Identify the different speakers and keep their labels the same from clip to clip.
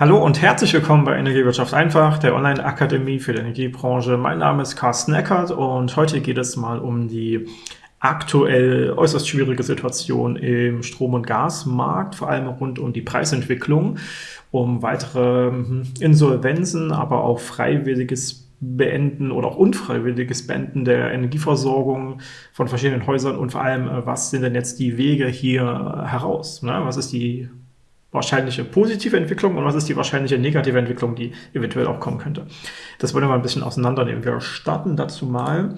Speaker 1: Hallo und herzlich willkommen bei Energiewirtschaft einfach, der Online-Akademie für die Energiebranche. Mein Name ist Carsten Eckert und heute geht es mal um die aktuell äußerst schwierige Situation im Strom- und Gasmarkt, vor allem rund um die Preisentwicklung, um weitere hm, Insolvenzen, aber auch freiwilliges Beenden oder auch unfreiwilliges Beenden der Energieversorgung von verschiedenen Häusern und vor allem, äh, was sind denn jetzt die Wege hier heraus? Ne? Was ist die wahrscheinliche positive Entwicklung und was ist die wahrscheinliche negative Entwicklung, die eventuell auch kommen könnte. Das wollen wir mal ein bisschen auseinandernehmen. Wir starten dazu mal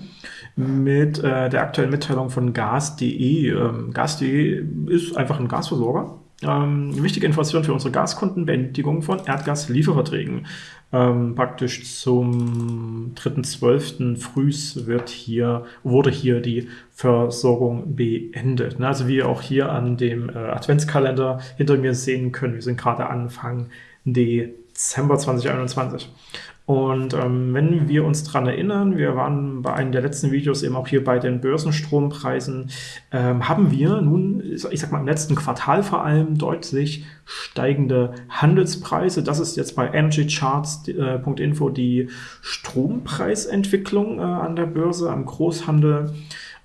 Speaker 1: mit äh, der aktuellen Mitteilung von gas.de. Ähm, gas.de ist einfach ein Gasversorger ähm, wichtige Information für unsere Gaskunden, Beendigung von Erdgaslieferverträgen. Ähm, praktisch zum 3.12. frühs wird hier, wurde hier die Versorgung beendet. Ne? Also wie ihr auch hier an dem äh, Adventskalender hinter mir sehen können, wir sind gerade Anfang Dezember 2021. Und ähm, wenn wir uns daran erinnern, wir waren bei einem der letzten Videos eben auch hier bei den Börsenstrompreisen, ähm, haben wir nun, ich sag mal im letzten Quartal vor allem, deutlich steigende Handelspreise. Das ist jetzt bei energycharts.info äh, die Strompreisentwicklung äh, an der Börse, am Großhandel,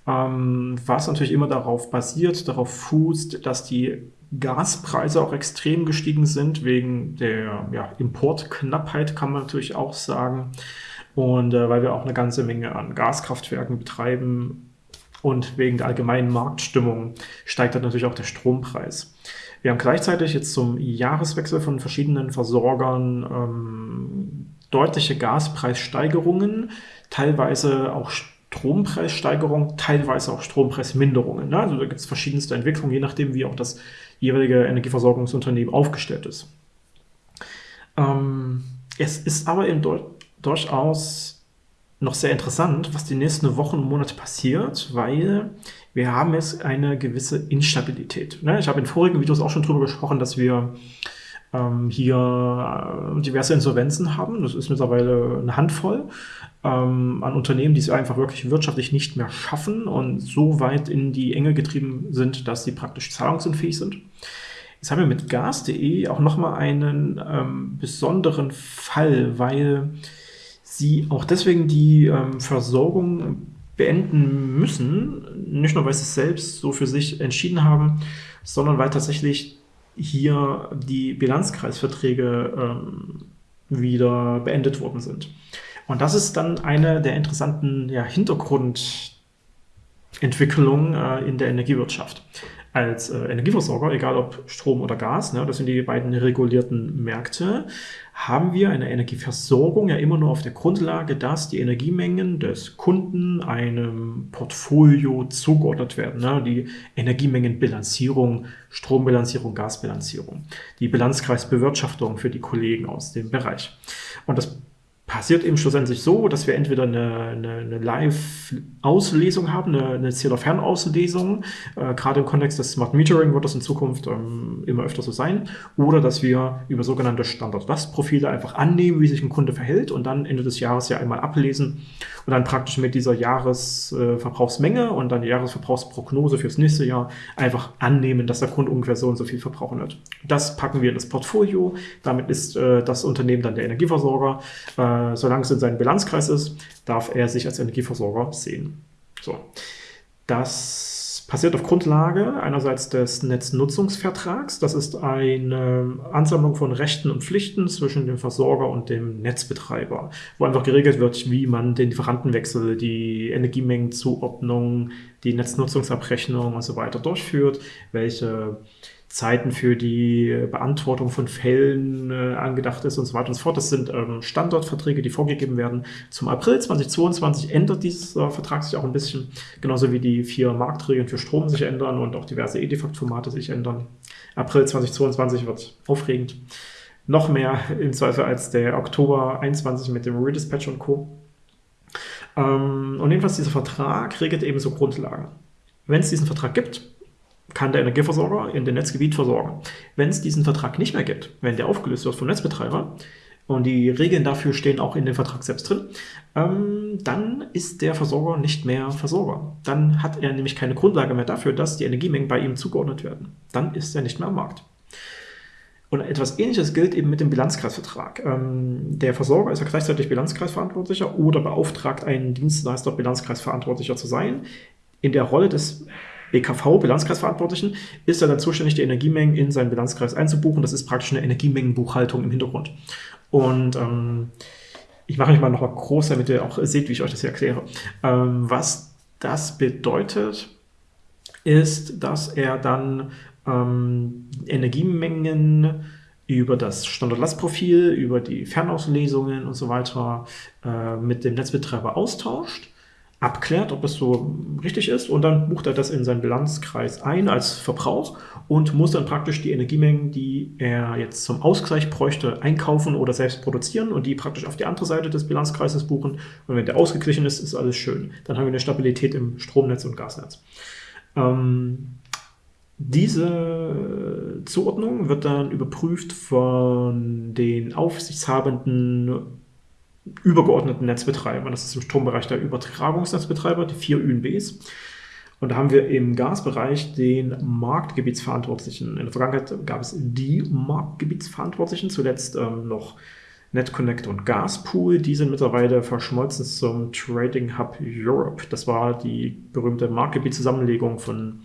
Speaker 1: ähm, was natürlich immer darauf basiert, darauf fußt, dass die Gaspreise auch extrem gestiegen sind, wegen der ja, Importknappheit, kann man natürlich auch sagen. Und äh, weil wir auch eine ganze Menge an Gaskraftwerken betreiben und wegen der allgemeinen Marktstimmung steigt dann natürlich auch der Strompreis. Wir haben gleichzeitig jetzt zum Jahreswechsel von verschiedenen Versorgern ähm, deutliche Gaspreissteigerungen, teilweise auch Strompreissteigerungen, teilweise auch Strompreisminderungen. Ne? Also da gibt es verschiedenste Entwicklungen, je nachdem, wie auch das jeweilige Energieversorgungsunternehmen aufgestellt ist. Ähm, es ist aber eben durchaus noch sehr interessant, was die nächsten Wochen und Monate passiert, weil wir haben jetzt eine gewisse Instabilität. Ne? Ich habe in vorigen Videos auch schon darüber gesprochen, dass wir ähm, hier äh, diverse Insolvenzen haben. Das ist mittlerweile eine Handvoll ähm, an Unternehmen, die es einfach wirklich wirtschaftlich nicht mehr schaffen und so weit in die Enge getrieben sind, dass sie praktisch zahlungsunfähig sind. Jetzt haben wir mit gas.de auch nochmal einen ähm, besonderen Fall, weil sie auch deswegen die ähm, Versorgung beenden müssen, nicht nur weil sie es selbst so für sich entschieden haben, sondern weil tatsächlich hier die Bilanzkreisverträge ähm, wieder beendet worden sind. Und das ist dann eine der interessanten ja, Hintergrundentwicklungen äh, in der Energiewirtschaft. Als äh, Energieversorger, egal ob Strom oder Gas, ne, das sind die beiden regulierten Märkte, haben wir eine Energieversorgung ja immer nur auf der Grundlage, dass die Energiemengen des Kunden einem Portfolio zugeordnet werden. Ne? Die Energiemengenbilanzierung, Strombilanzierung, Gasbilanzierung, die Bilanzkreisbewirtschaftung für die Kollegen aus dem Bereich. Und das passiert eben schlussendlich so, dass wir entweder eine, eine, eine Live-Auslesung haben, eine, eine Zählerfernauslesung, äh, gerade im Kontext des Smart Metering wird das in Zukunft ähm, immer öfter so sein, oder dass wir über sogenannte Standard-Last-Profile einfach annehmen, wie sich ein Kunde verhält und dann Ende des Jahres ja einmal ablesen und dann praktisch mit dieser Jahresverbrauchsmenge äh, und dann die Jahresverbrauchsprognose fürs nächste Jahr einfach annehmen, dass der Kunde ungefähr so und so viel verbrauchen wird. Das packen wir in das Portfolio, damit ist äh, das Unternehmen dann der Energieversorger, äh, solange es in seinem Bilanzkreis ist, darf er sich als Energieversorger sehen. So. Das passiert auf Grundlage einerseits des Netznutzungsvertrags. Das ist eine Ansammlung von Rechten und Pflichten zwischen dem Versorger und dem Netzbetreiber, wo einfach geregelt wird, wie man den Lieferantenwechsel, die Energiemengenzuordnung, die Netznutzungsabrechnung und so weiter durchführt, welche Zeiten für die Beantwortung von Fällen äh, angedacht ist und so weiter und so fort. Das sind ähm, Standortverträge, die vorgegeben werden. Zum April 2022 ändert dieser Vertrag sich auch ein bisschen, genauso wie die vier Marktregeln für Strom sich ändern und auch diverse Edifact-Formate sich ändern. April 2022 wird aufregend. Noch mehr im Zweifel als der Oktober 21 mit dem Redispatch und Co. Ähm, und jedenfalls dieser Vertrag regelt eben so Grundlagen. Wenn es diesen Vertrag gibt, kann der Energieversorger in dem Netzgebiet versorgen. Wenn es diesen Vertrag nicht mehr gibt, wenn der aufgelöst wird vom Netzbetreiber, und die Regeln dafür stehen auch in dem Vertrag selbst drin, ähm, dann ist der Versorger nicht mehr Versorger. Dann hat er nämlich keine Grundlage mehr dafür, dass die Energiemengen bei ihm zugeordnet werden. Dann ist er nicht mehr am Markt. Und etwas Ähnliches gilt eben mit dem Bilanzkreisvertrag. Ähm, der Versorger ist ja gleichzeitig Bilanzkreisverantwortlicher oder beauftragt einen Dienstleister, Bilanzkreisverantwortlicher zu sein. In der Rolle des BKV, Bilanzkreisverantwortlichen, ist er dann zuständig, die Energiemengen in seinen Bilanzkreis einzubuchen. Das ist praktisch eine Energiemengenbuchhaltung im Hintergrund. Und ähm, ich mache mich mal noch mal groß, damit ihr auch seht, wie ich euch das hier erkläre. Ähm, was das bedeutet, ist, dass er dann ähm, Energiemengen über das Standardlastprofil, über die Fernauslesungen und so weiter äh, mit dem Netzbetreiber austauscht, abklärt, ob es so richtig ist und dann bucht er das in seinen Bilanzkreis ein als Verbrauch und muss dann praktisch die Energiemengen, die er jetzt zum Ausgleich bräuchte, einkaufen oder selbst produzieren und die praktisch auf die andere Seite des Bilanzkreises buchen. Und wenn der ausgeglichen ist, ist alles schön. Dann haben wir eine Stabilität im Stromnetz und Gasnetz. Ähm, diese Zuordnung wird dann überprüft von den aufsichtshabenden übergeordneten Netzbetreibern. Das ist im Strombereich der Übertragungsnetzbetreiber, die vier ÜNBs. Und da haben wir im Gasbereich den Marktgebietsverantwortlichen. In der Vergangenheit gab es die Marktgebietsverantwortlichen, zuletzt ähm, noch NetConnect und Gaspool. Die sind mittlerweile verschmolzen zum Trading Hub Europe. Das war die berühmte Marktgebietszusammenlegung von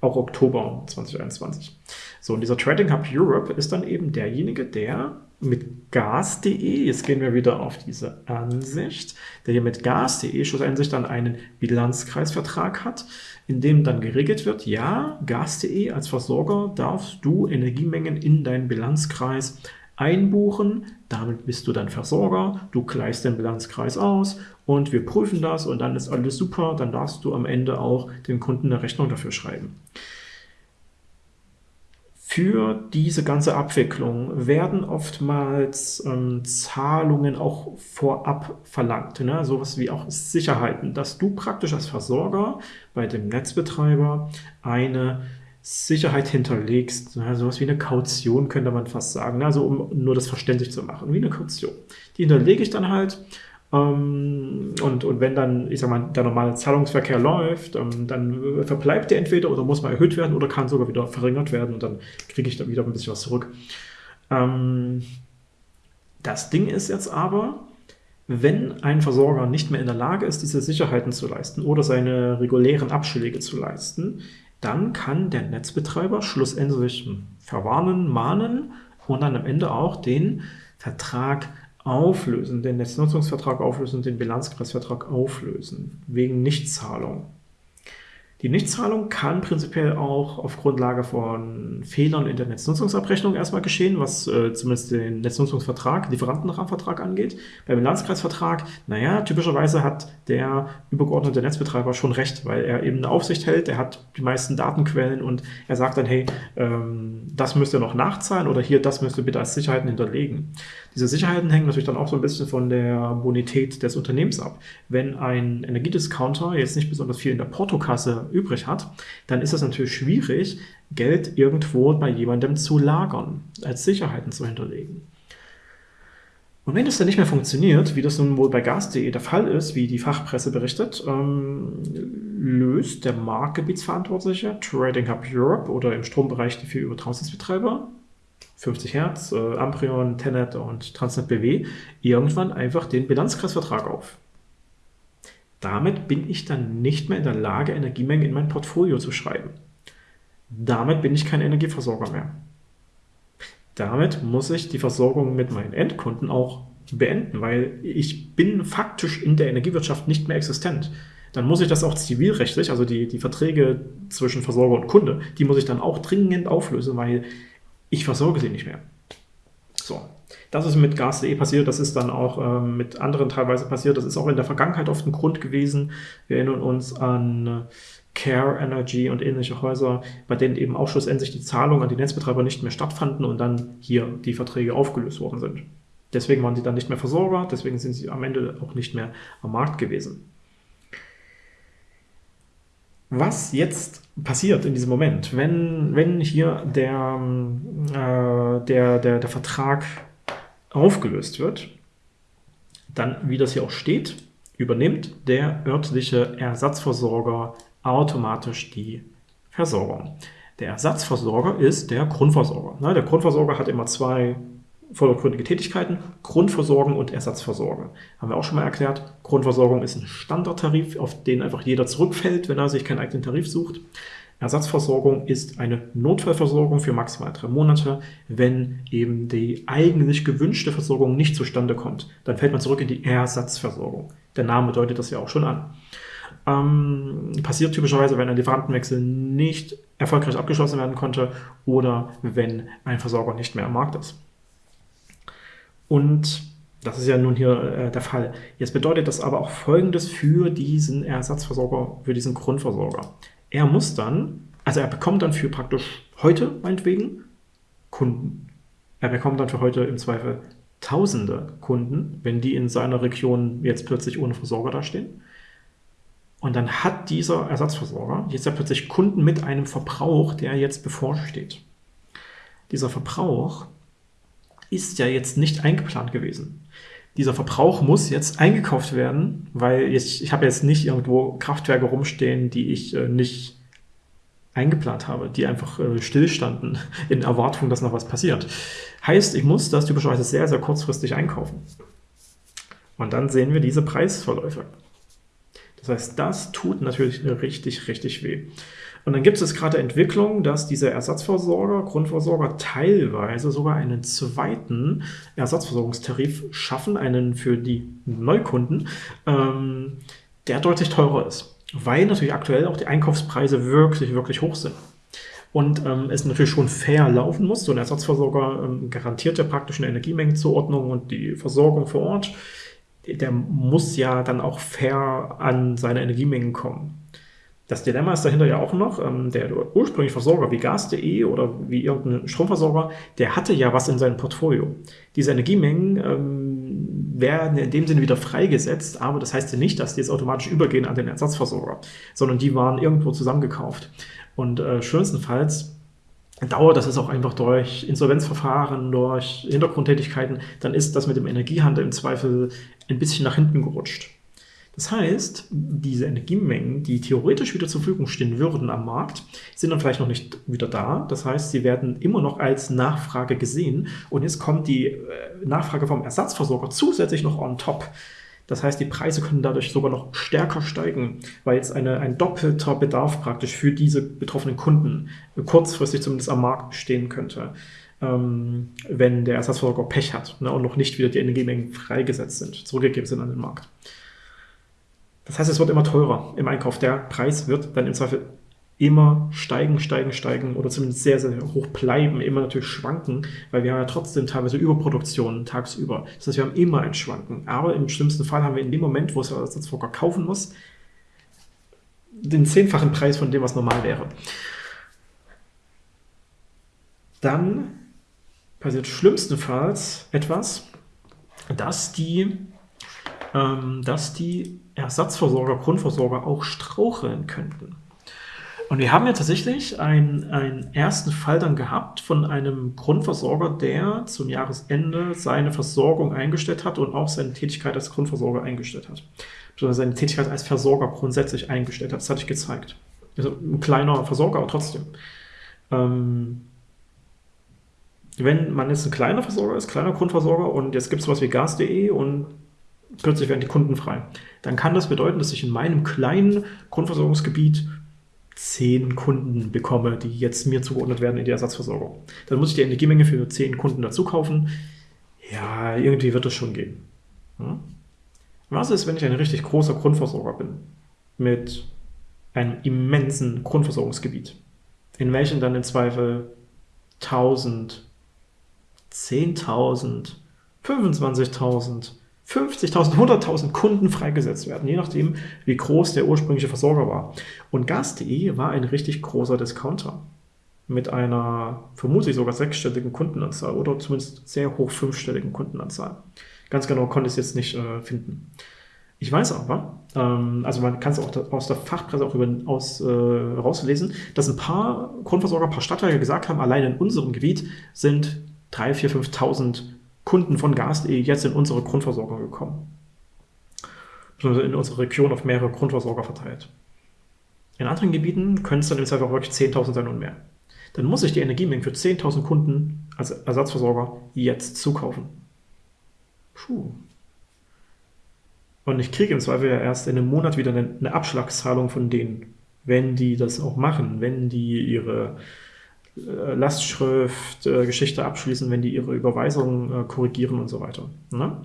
Speaker 1: auch Oktober 2021. So, und dieser Trading Hub Europe ist dann eben derjenige, der mit gas.de, jetzt gehen wir wieder auf diese Ansicht, der hier mit gas.de schlussendlich dann einen Bilanzkreisvertrag hat, in dem dann geregelt wird, ja, gas.de als Versorger darfst du Energiemengen in deinen Bilanzkreis einbuchen, damit bist du dann Versorger, du gleichst den Bilanzkreis aus und wir prüfen das und dann ist alles super, dann darfst du am Ende auch dem Kunden eine Rechnung dafür schreiben. Für diese ganze Abwicklung werden oftmals ähm, Zahlungen auch vorab verlangt. Ne? Sowas wie auch Sicherheiten, dass du praktisch als Versorger bei dem Netzbetreiber eine Sicherheit hinterlegst. Ne? Sowas wie eine Kaution könnte man fast sagen. Ne? Also um nur das verständlich zu machen, wie eine Kaution. Die hinterlege ich dann halt und, und wenn dann, ich sag mal, der normale Zahlungsverkehr läuft, ähm, dann verbleibt der entweder oder muss mal erhöht werden oder kann sogar wieder verringert werden und dann kriege ich da wieder ein bisschen was zurück. Ähm, das Ding ist jetzt aber, wenn ein Versorger nicht mehr in der Lage ist, diese Sicherheiten zu leisten oder seine regulären Abschläge zu leisten, dann kann der Netzbetreiber schlussendlich verwarnen, mahnen und dann am Ende auch den Vertrag auflösen, den Netznutzungsvertrag auflösen, den Bilanzkreisvertrag auflösen, wegen Nichtzahlung. Die Nichtzahlung kann prinzipiell auch auf Grundlage von Fehlern in der Netznutzungsabrechnung erstmal geschehen, was äh, zumindest den Netznutzungsvertrag, Lieferantenrahmenvertrag angeht. Beim Bilanzkreisvertrag, naja, typischerweise hat der übergeordnete Netzbetreiber schon recht, weil er eben eine Aufsicht hält, er hat die meisten Datenquellen und er sagt dann, hey, ähm, das müsst ihr noch nachzahlen oder hier, das müsst ihr bitte als Sicherheiten hinterlegen. Diese Sicherheiten hängen natürlich dann auch so ein bisschen von der Bonität des Unternehmens ab. Wenn ein Energiediscounter jetzt nicht besonders viel in der Portokasse übrig hat, dann ist es natürlich schwierig, Geld irgendwo bei jemandem zu lagern, als Sicherheiten zu hinterlegen. Und wenn das dann nicht mehr funktioniert, wie das nun wohl bei gas.de der Fall ist, wie die Fachpresse berichtet, ähm, löst der Marktgebietsverantwortliche Trading Hub Europe oder im Strombereich die vier Übertragungsnetzbetreiber 50 Hertz, äh, Amprion, Tenet und Transnet BW irgendwann einfach den Bilanzkreisvertrag auf. Damit bin ich dann nicht mehr in der Lage, Energiemengen in mein Portfolio zu schreiben. Damit bin ich kein Energieversorger mehr. Damit muss ich die Versorgung mit meinen Endkunden auch beenden, weil ich bin faktisch in der Energiewirtschaft nicht mehr existent. Dann muss ich das auch zivilrechtlich, also die, die Verträge zwischen Versorger und Kunde, die muss ich dann auch dringend auflösen, weil ich versorge sie nicht mehr. So, das ist mit Gas.de passiert, das ist dann auch ähm, mit anderen teilweise passiert, das ist auch in der Vergangenheit oft ein Grund gewesen. Wir erinnern uns an äh, Care Energy und ähnliche Häuser, bei denen eben auch schlussendlich die Zahlungen an die Netzbetreiber nicht mehr stattfanden und dann hier die Verträge aufgelöst worden sind. Deswegen waren sie dann nicht mehr Versorger, deswegen sind sie am Ende auch nicht mehr am Markt gewesen. Was jetzt passiert in diesem Moment, wenn, wenn hier der, äh, der, der, der Vertrag aufgelöst wird, dann, wie das hier auch steht, übernimmt der örtliche Ersatzversorger automatisch die Versorgung. Der Ersatzversorger ist der Grundversorger. Ne? Der Grundversorger hat immer zwei vordergründige Tätigkeiten, Grundversorgung und Ersatzversorgung. Haben wir auch schon mal erklärt. Grundversorgung ist ein Standardtarif, auf den einfach jeder zurückfällt, wenn er sich keinen eigenen Tarif sucht. Ersatzversorgung ist eine Notfallversorgung für maximal drei Monate. Wenn eben die eigentlich gewünschte Versorgung nicht zustande kommt, dann fällt man zurück in die Ersatzversorgung. Der Name deutet das ja auch schon an. Ähm, passiert typischerweise, wenn ein Lieferantenwechsel nicht erfolgreich abgeschlossen werden konnte oder wenn ein Versorger nicht mehr am Markt ist. Und das ist ja nun hier äh, der Fall. Jetzt bedeutet das aber auch Folgendes für diesen Ersatzversorger, für diesen Grundversorger. Er muss dann, also er bekommt dann für praktisch heute, meinetwegen, Kunden. Er bekommt dann für heute im Zweifel tausende Kunden, wenn die in seiner Region jetzt plötzlich ohne Versorger dastehen. Und dann hat dieser Ersatzversorger jetzt ja plötzlich Kunden mit einem Verbrauch, der jetzt bevorsteht. Dieser Verbrauch ist ja jetzt nicht eingeplant gewesen. Dieser Verbrauch muss jetzt eingekauft werden, weil ich, ich habe jetzt nicht irgendwo Kraftwerke rumstehen, die ich äh, nicht eingeplant habe, die einfach äh, stillstanden in Erwartung, dass noch was passiert. Heißt, ich muss das typischerweise sehr, sehr kurzfristig einkaufen. Und dann sehen wir diese Preisverläufe. Das heißt, das tut natürlich richtig, richtig weh. Und dann gibt es gerade Entwicklungen, dass diese Ersatzversorger, Grundversorger teilweise sogar einen zweiten Ersatzversorgungstarif schaffen, einen für die Neukunden, ähm, der deutlich teurer ist, weil natürlich aktuell auch die Einkaufspreise wirklich, wirklich hoch sind. Und ähm, es natürlich schon fair laufen muss. So ein Ersatzversorger ähm, garantiert ja praktisch eine Energiemengenzuordnung und die Versorgung vor Ort. Der muss ja dann auch fair an seine Energiemengen kommen. Das Dilemma ist dahinter ja auch noch, ähm, der ursprüngliche Versorger wie Gas.de oder wie irgendein Stromversorger, der hatte ja was in seinem Portfolio. Diese Energiemengen ähm, werden in dem Sinne wieder freigesetzt, aber das heißt ja nicht, dass die jetzt automatisch übergehen an den Ersatzversorger, sondern die waren irgendwo zusammengekauft. Und äh, schönstenfalls dauert das ist auch einfach durch Insolvenzverfahren, durch Hintergrundtätigkeiten, dann ist das mit dem Energiehandel im Zweifel ein bisschen nach hinten gerutscht. Das heißt, diese Energiemengen, die theoretisch wieder zur Verfügung stehen würden am Markt, sind dann vielleicht noch nicht wieder da. Das heißt, sie werden immer noch als Nachfrage gesehen. Und jetzt kommt die äh, Nachfrage vom Ersatzversorger zusätzlich noch on top. Das heißt, die Preise können dadurch sogar noch stärker steigen, weil jetzt eine, ein doppelter Bedarf praktisch für diese betroffenen Kunden kurzfristig zumindest am Markt bestehen könnte, ähm, wenn der Ersatzversorger Pech hat ne, und noch nicht wieder die Energiemengen freigesetzt sind, zurückgegeben sind an den Markt. Das heißt, es wird immer teurer im Einkauf. Der Preis wird dann im Zweifel immer steigen, steigen, steigen oder zumindest sehr, sehr hoch bleiben, immer natürlich schwanken, weil wir haben ja trotzdem teilweise Überproduktion tagsüber. Das heißt, wir haben immer ein Schwanken. Aber im schlimmsten Fall haben wir in dem Moment, wo es der Ersatzversorger kaufen muss, den zehnfachen Preis von dem, was normal wäre. Dann passiert schlimmstenfalls etwas, dass die dass die Ersatzversorger, Grundversorger auch straucheln könnten. Und wir haben ja tatsächlich einen, einen ersten Fall dann gehabt von einem Grundversorger, der zum Jahresende seine Versorgung eingestellt hat und auch seine Tätigkeit als Grundversorger eingestellt hat. Beziehungsweise seine Tätigkeit als Versorger grundsätzlich eingestellt hat. Das hatte ich gezeigt. Also ein kleiner Versorger, aber trotzdem. Ähm, wenn man jetzt ein kleiner Versorger ist, kleiner Grundversorger und jetzt gibt es was wie Gas.de und plötzlich werden die Kunden frei. Dann kann das bedeuten, dass ich in meinem kleinen Grundversorgungsgebiet zehn Kunden bekomme, die jetzt mir zugeordnet werden in die Ersatzversorgung. Dann muss ich die Energiemenge für zehn Kunden dazu kaufen. Ja, irgendwie wird es schon gehen. Hm? Was ist, wenn ich ein richtig großer Grundversorger bin mit einem immensen Grundversorgungsgebiet, in welchem dann im Zweifel 1000, 10.000, 25.000, 50.000, 100.000 Kunden freigesetzt werden, je nachdem, wie groß der ursprüngliche Versorger war. Und Gas.de war ein richtig großer Discounter mit einer vermutlich sogar sechsstelligen Kundenanzahl oder zumindest sehr hoch fünfstelligen Kundenanzahl. Ganz genau konnte ich es jetzt nicht äh, finden. Ich weiß aber, ähm, also man kann es auch aus der Fachpresse auch über, aus, äh, rauslesen, dass ein paar Grundversorger, ein paar Stadtwerke gesagt haben, allein in unserem Gebiet sind 3.000, 4.000, 5.000 Kunden von Gas.de jetzt in unsere Grundversorgung gekommen. In unsere Region auf mehrere Grundversorger verteilt. In anderen Gebieten können es dann im Zweifel auch wirklich 10.000 sein und mehr. dann muss ich die Energiemengen für 10.000 Kunden als Ersatzversorger jetzt zukaufen. Puh. Und ich kriege im Zweifel ja erst in einem Monat wieder eine Abschlagszahlung von denen, wenn die das auch machen, wenn die ihre äh, Lastschrift, äh, Geschichte abschließen, wenn die ihre Überweisungen äh, korrigieren und so weiter. Ne?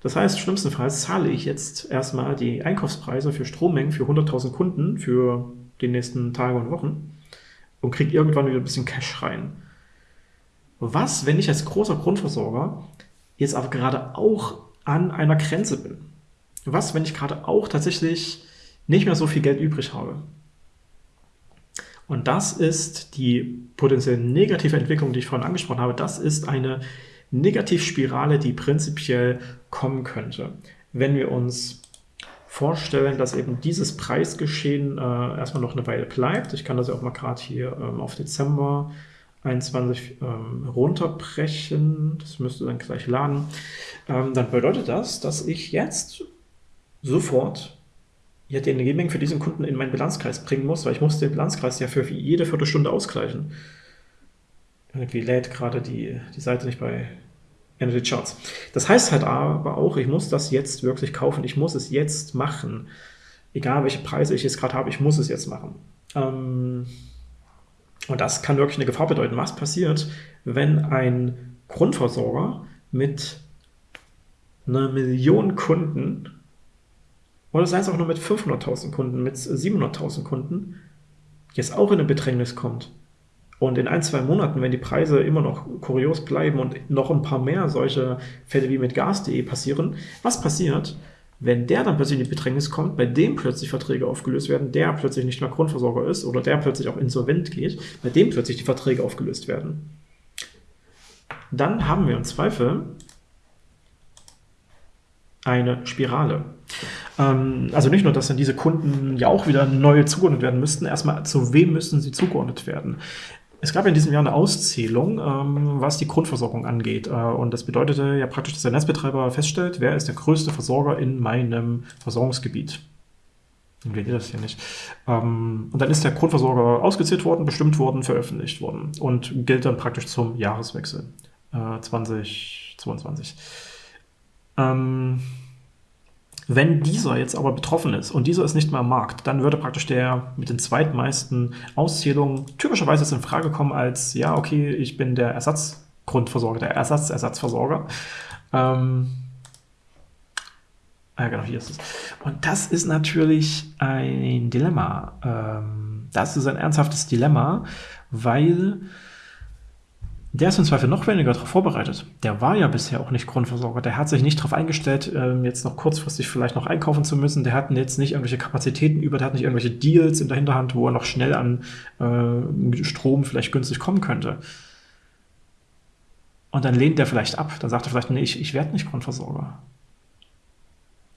Speaker 1: Das heißt, schlimmstenfalls zahle ich jetzt erstmal die Einkaufspreise für Strommengen für 100.000 Kunden für die nächsten Tage und Wochen und kriege irgendwann wieder ein bisschen Cash rein. Was, wenn ich als großer Grundversorger jetzt aber gerade auch an einer Grenze bin? Was, wenn ich gerade auch tatsächlich nicht mehr so viel Geld übrig habe? Und das ist die potenziell negative Entwicklung, die ich vorhin angesprochen habe. Das ist eine Negativspirale, die prinzipiell kommen könnte. Wenn wir uns vorstellen, dass eben dieses Preisgeschehen äh, erstmal noch eine Weile bleibt. Ich kann das ja auch mal gerade hier ähm, auf Dezember 21 ähm, runterbrechen. Das müsste dann gleich laden. Ähm, dann bedeutet das, dass ich jetzt sofort ja, die Energiemengen für diesen Kunden in meinen Bilanzkreis bringen muss, weil ich muss den Bilanzkreis ja für jede Viertelstunde ausgleichen. Irgendwie lädt gerade die, die Seite nicht bei Energy Charts. Das heißt halt aber auch, ich muss das jetzt wirklich kaufen, ich muss es jetzt machen. Egal welche Preise ich jetzt gerade habe, ich muss es jetzt machen. Ähm, und das kann wirklich eine Gefahr bedeuten. Was passiert, wenn ein Grundversorger mit einer Million Kunden oder sei es auch nur mit 500.000 Kunden, mit 700.000 Kunden, jetzt auch in eine Bedrängnis kommt. Und in ein, zwei Monaten, wenn die Preise immer noch kurios bleiben und noch ein paar mehr solche Fälle wie mit Gas.de passieren, was passiert, wenn der dann plötzlich in die Bedrängnis kommt, bei dem plötzlich Verträge aufgelöst werden, der plötzlich nicht mehr Grundversorger ist oder der plötzlich auch insolvent geht, bei dem plötzlich die Verträge aufgelöst werden? Dann haben wir im Zweifel eine Spirale. Ähm, also nicht nur, dass dann diese Kunden ja auch wieder neu zugeordnet werden müssten, erstmal zu wem müssen sie zugeordnet werden. Es gab in diesem Jahr eine Auszählung, ähm, was die Grundversorgung angeht. Äh, und das bedeutete ja praktisch, dass der Netzbetreiber feststellt, wer ist der größte Versorger in meinem Versorgungsgebiet. Und das hier nicht. Ähm, und dann ist der Grundversorger ausgezählt worden, bestimmt worden, veröffentlicht worden und gilt dann praktisch zum Jahreswechsel äh, 2022. Ähm, wenn dieser jetzt aber betroffen ist und dieser ist nicht mehr am Markt, dann würde praktisch der mit den zweitmeisten Auszählungen typischerweise jetzt in Frage kommen als, ja, okay, ich bin der Ersatzgrundversorger, der Ersatz-Ersatzversorger. Ähm, ja, genau, hier ist es. Und das ist natürlich ein Dilemma. Ähm, das ist ein ernsthaftes Dilemma, weil der ist im Zweifel noch weniger darauf vorbereitet. Der war ja bisher auch nicht Grundversorger. Der hat sich nicht darauf eingestellt, ähm, jetzt noch kurzfristig vielleicht noch einkaufen zu müssen. Der hat jetzt nicht irgendwelche Kapazitäten über, der hat nicht irgendwelche Deals in der Hinterhand, wo er noch schnell an äh, Strom vielleicht günstig kommen könnte. Und dann lehnt der vielleicht ab. Dann sagt er vielleicht, nee, ich, ich werde nicht Grundversorger.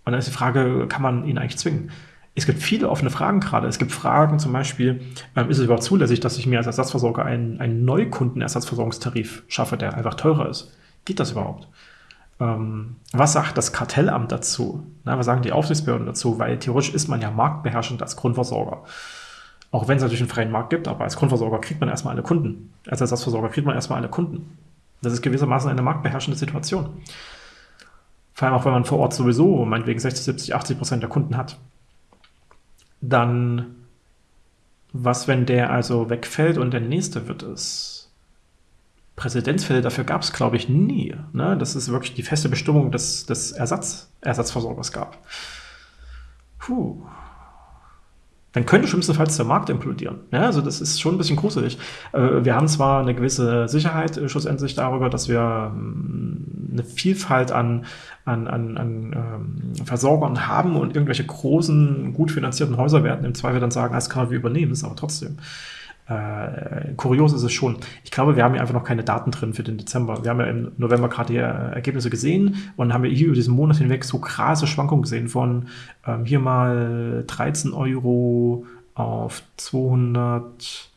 Speaker 1: Und dann ist die Frage, kann man ihn eigentlich zwingen? Es gibt viele offene Fragen gerade. Es gibt Fragen zum Beispiel, ähm, ist es überhaupt zulässig, dass ich mir als Ersatzversorger einen, einen Neukundenersatzversorgungstarif schaffe, der einfach teurer ist? Geht das überhaupt? Ähm, was sagt das Kartellamt dazu? Na, was sagen die Aufsichtsbehörden dazu? Weil theoretisch ist man ja marktbeherrschend als Grundversorger. Auch wenn es natürlich einen freien Markt gibt, aber als Grundversorger kriegt man erstmal alle Kunden. Als Ersatzversorger kriegt man erstmal alle Kunden. Das ist gewissermaßen eine marktbeherrschende Situation. Vor allem auch, wenn man vor Ort sowieso meinetwegen 60, 70, 80 Prozent der Kunden hat dann was, wenn der also wegfällt und der nächste wird es? Präzedenzfälle dafür gab es, glaube ich, nie. Ne? Das ist wirklich die feste Bestimmung des, des Ersatz, Ersatzversorgers gab. Puh dann könnte schlimmstenfalls der Markt implodieren. Ja, also das ist schon ein bisschen gruselig. Äh, wir haben zwar eine gewisse Sicherheit äh, schlussendlich darüber, dass wir ähm, eine Vielfalt an, an, an, an ähm, Versorgern haben und irgendwelche großen, gut finanzierten Häuser werden im Zweifel dann sagen, das kann wir übernehmen, ist aber trotzdem. Äh, kurios ist es schon. Ich glaube, wir haben hier einfach noch keine Daten drin für den Dezember. Wir haben ja im November gerade die Ergebnisse gesehen und haben hier über diesen Monat hinweg so krasse Schwankungen gesehen von ähm, hier mal 13 Euro auf 220,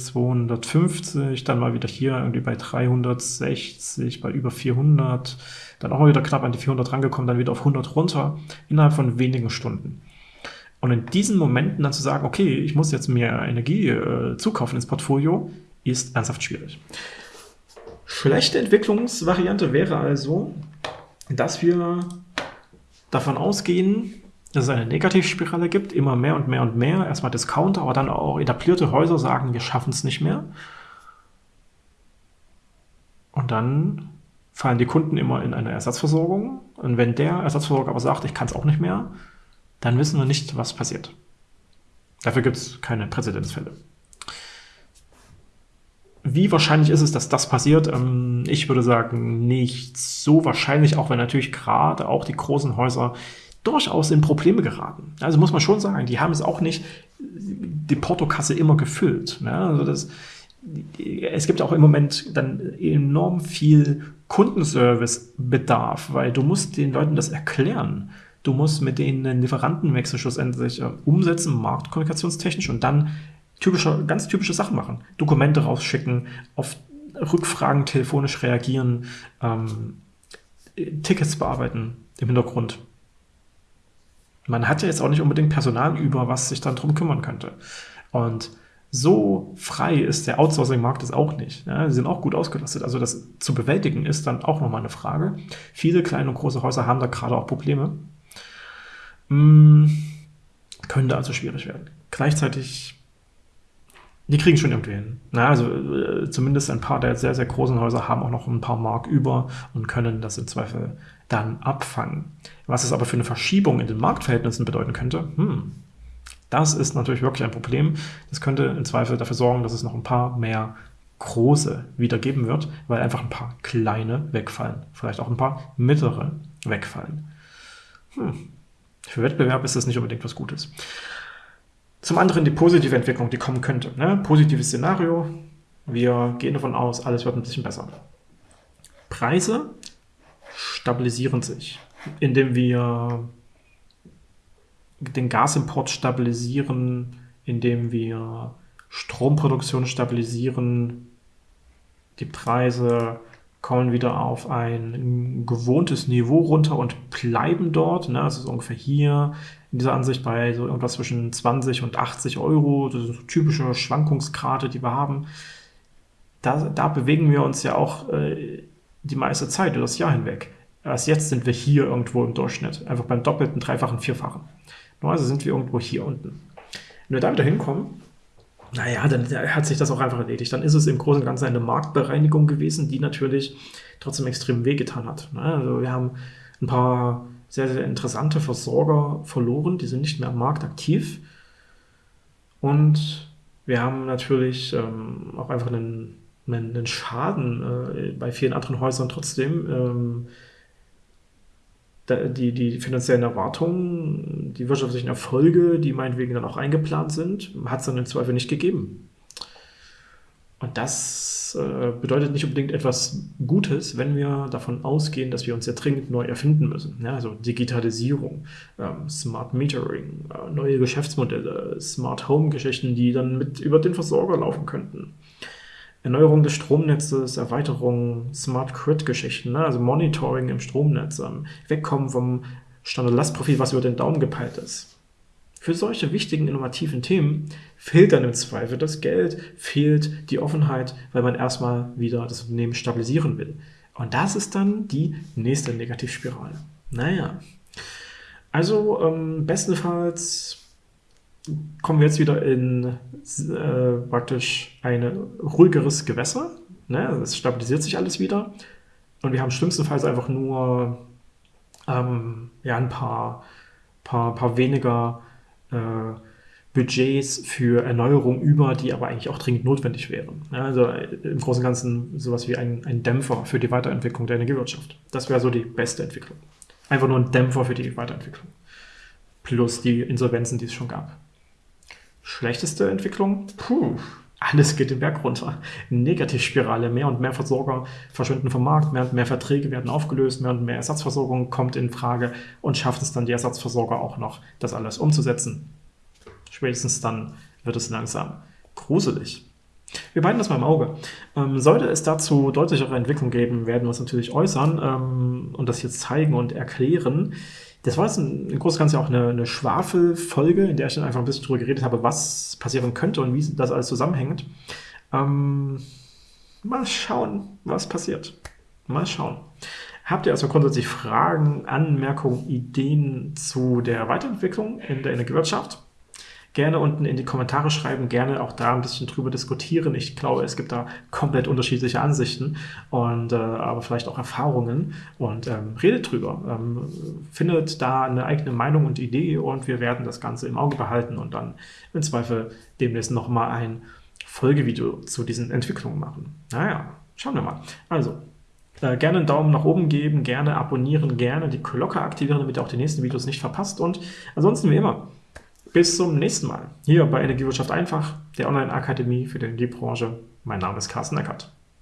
Speaker 1: 250, dann mal wieder hier irgendwie bei 360, bei über 400, dann auch mal wieder knapp an die 400 rangekommen, dann wieder auf 100 runter, innerhalb von wenigen Stunden. Und in diesen Momenten dann zu sagen, okay, ich muss jetzt mehr Energie äh, zukaufen ins Portfolio, ist ernsthaft schwierig. Schlechte Entwicklungsvariante wäre also, dass wir davon ausgehen, dass es eine Negativspirale gibt, immer mehr und mehr und mehr, erstmal Discounter, aber dann auch etablierte Häuser sagen, wir schaffen es nicht mehr. Und dann fallen die Kunden immer in eine Ersatzversorgung. Und wenn der Ersatzversorger aber sagt, ich kann es auch nicht mehr, dann wissen wir nicht, was passiert. Dafür gibt es keine Präzedenzfälle. Wie wahrscheinlich ist es, dass das passiert? Ähm, ich würde sagen, nicht so wahrscheinlich, auch wenn natürlich gerade auch die großen Häuser durchaus in Probleme geraten. Also muss man schon sagen, die haben es auch nicht die Portokasse immer gefüllt. Also das, es gibt auch im Moment dann enorm viel Kundenservice-Bedarf, weil du musst den Leuten das erklären. Du musst mit denen einen Lieferantenwechsel schlussendlich äh, umsetzen, marktkommunikationstechnisch und dann typische, ganz typische Sachen machen. Dokumente rausschicken, auf Rückfragen telefonisch reagieren, ähm, Tickets bearbeiten im Hintergrund. Man hat ja jetzt auch nicht unbedingt Personal über, was sich dann drum kümmern könnte. Und so frei ist der Outsourcing-Markt es auch nicht. Ja, sie sind auch gut ausgelastet. Also das zu bewältigen ist dann auch nochmal eine Frage. Viele kleine und große Häuser haben da gerade auch Probleme. Hm, könnte also schwierig werden. Gleichzeitig die kriegen schon irgendwie hin. Na, also äh, zumindest ein paar der sehr, sehr großen Häuser haben auch noch ein paar Mark über und können das im Zweifel dann abfangen. Was es aber für eine Verschiebung in den Marktverhältnissen bedeuten könnte, hm, das ist natürlich wirklich ein Problem. Das könnte im Zweifel dafür sorgen, dass es noch ein paar mehr große wieder geben wird, weil einfach ein paar kleine wegfallen. Vielleicht auch ein paar mittlere wegfallen. Hm. Für Wettbewerb ist das nicht unbedingt was Gutes. Zum anderen die positive Entwicklung, die kommen könnte. Ne? Positives Szenario, wir gehen davon aus, alles wird ein bisschen besser. Preise stabilisieren sich, indem wir den Gasimport stabilisieren, indem wir Stromproduktion stabilisieren, die Preise kommen wieder auf ein gewohntes Niveau runter und bleiben dort. Ne? Das ist ungefähr hier in dieser Ansicht bei so irgendwas zwischen 20 und 80 Euro. Das sind so typische Schwankungsgrade, die wir haben. Da, da bewegen wir uns ja auch äh, die meiste Zeit über das Jahr hinweg. Erst jetzt sind wir hier irgendwo im Durchschnitt. Einfach beim doppelten, dreifachen, vierfachen. Also sind wir irgendwo hier unten. Wenn wir da wieder hinkommen, naja, dann hat sich das auch einfach erledigt. Dann ist es im Großen und Ganzen eine Marktbereinigung gewesen, die natürlich trotzdem extrem wehgetan hat. Ne? Also wir haben ein paar sehr, sehr interessante Versorger verloren, die sind nicht mehr am Markt aktiv. Und wir haben natürlich ähm, auch einfach einen, einen Schaden äh, bei vielen anderen Häusern trotzdem. Ähm, die, die finanziellen Erwartungen, die wirtschaftlichen Erfolge, die meinetwegen dann auch eingeplant sind, hat es dann im Zweifel nicht gegeben. Und das äh, bedeutet nicht unbedingt etwas Gutes, wenn wir davon ausgehen, dass wir uns ja dringend neu erfinden müssen. Ja, also Digitalisierung, ähm, Smart Metering, äh, neue Geschäftsmodelle, Smart Home Geschichten, die dann mit über den Versorger laufen könnten. Erneuerung des Stromnetzes, Erweiterung, Smart Grid-Geschichten, ne? also Monitoring im Stromnetz, ähm, wegkommen vom Standard-Lastprofil, was über den Daumen gepeilt ist. Für solche wichtigen, innovativen Themen fehlt dann im Zweifel das Geld, fehlt die Offenheit, weil man erstmal wieder das Unternehmen stabilisieren will. Und das ist dann die nächste Negativspirale. Naja, also ähm, bestenfalls kommen wir jetzt wieder in äh, praktisch ein ruhigeres Gewässer. Ne? Es stabilisiert sich alles wieder. Und wir haben schlimmstenfalls einfach nur ähm, ja, ein paar, paar, paar weniger äh, Budgets für Erneuerung über, die aber eigentlich auch dringend notwendig wären. Ja, also äh, im Großen und Ganzen sowas wie ein, ein Dämpfer für die Weiterentwicklung der Energiewirtschaft. Das wäre so die beste Entwicklung. Einfach nur ein Dämpfer für die Weiterentwicklung. Plus die Insolvenzen, die es schon gab. Schlechteste Entwicklung? Puh, alles geht den Berg runter. Negativspirale. Mehr und mehr Versorger verschwinden vom Markt, mehr und mehr Verträge werden aufgelöst, mehr und mehr Ersatzversorgung kommt in Frage und schafft es dann die Ersatzversorger auch noch, das alles umzusetzen. Spätestens dann wird es langsam gruselig. Wir behalten das mal im Auge. Ähm, sollte es dazu deutlichere Entwicklung geben, werden wir uns natürlich äußern ähm, und das jetzt zeigen und erklären. Das war jetzt ein, ein großes Ganze auch eine, eine Schwafelfolge, in der ich dann einfach ein bisschen drüber geredet habe, was passieren könnte und wie das alles zusammenhängt. Ähm, mal schauen, was passiert. Mal schauen. Habt ihr also grundsätzlich Fragen, Anmerkungen, Ideen zu der Weiterentwicklung in der Energiewirtschaft? Gerne unten in die Kommentare schreiben, gerne auch da ein bisschen drüber diskutieren. Ich glaube, es gibt da komplett unterschiedliche Ansichten und äh, aber vielleicht auch Erfahrungen und ähm, redet drüber. Ähm, findet da eine eigene Meinung und Idee und wir werden das Ganze im Auge behalten und dann im Zweifel demnächst nochmal ein Folgevideo zu diesen Entwicklungen machen. Naja, schauen wir mal. Also, äh, gerne einen Daumen nach oben geben, gerne abonnieren, gerne die Glocke aktivieren, damit ihr auch die nächsten Videos nicht verpasst. Und ansonsten wie immer, bis zum nächsten Mal. Hier bei Energiewirtschaft einfach, der Online-Akademie für die Energiebranche. Mein Name ist Carsten Eckert.